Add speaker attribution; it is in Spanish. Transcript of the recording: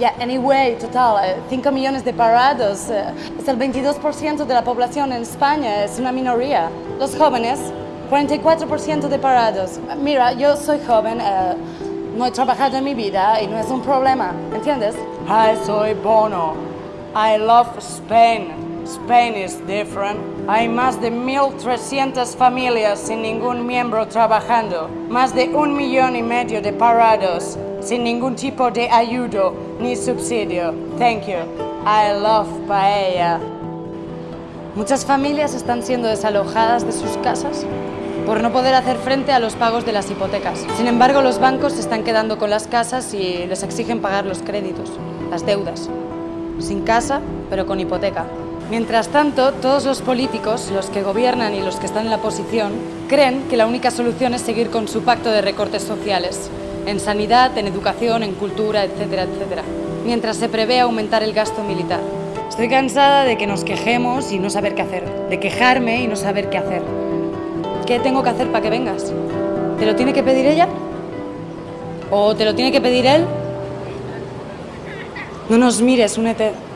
Speaker 1: Yeah, anyway, total, 5 millones de parados. eh, Es el 22% de la población en España, es una minoría. Los jóvenes, 44% de parados. Mira, yo soy joven, eh, no he trabajado en mi vida y no es un problema, ¿entiendes?
Speaker 2: Hi, soy Bono. I love Spain. Spain is different. Hay más de 1.300 familias sin ningún miembro trabajando, más de un millón y medio de parados sin ningún tipo de ayuda ni subsidio. Thank you. I love paella.
Speaker 1: Muchas familias están siendo desalojadas de sus casas por no poder hacer frente a los pagos de las hipotecas. Sin embargo, los bancos se están quedando con las casas y les exigen pagar los créditos, las deudas. Sin casa, pero con hipoteca. Mientras tanto, todos los políticos, los que gobiernan y los que están en la oposición, creen que la única solución es seguir con su pacto de recortes sociales, en sanidad, en educación, en cultura, etcétera, etcétera, mientras se prevé aumentar el gasto militar. Estoy cansada de que nos quejemos y no saber qué hacer, de quejarme y no saber qué hacer. ¿Qué tengo que hacer para que vengas? ¿Te lo tiene que pedir ella? ¿O te lo tiene que pedir él? No nos mires, únete.